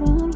from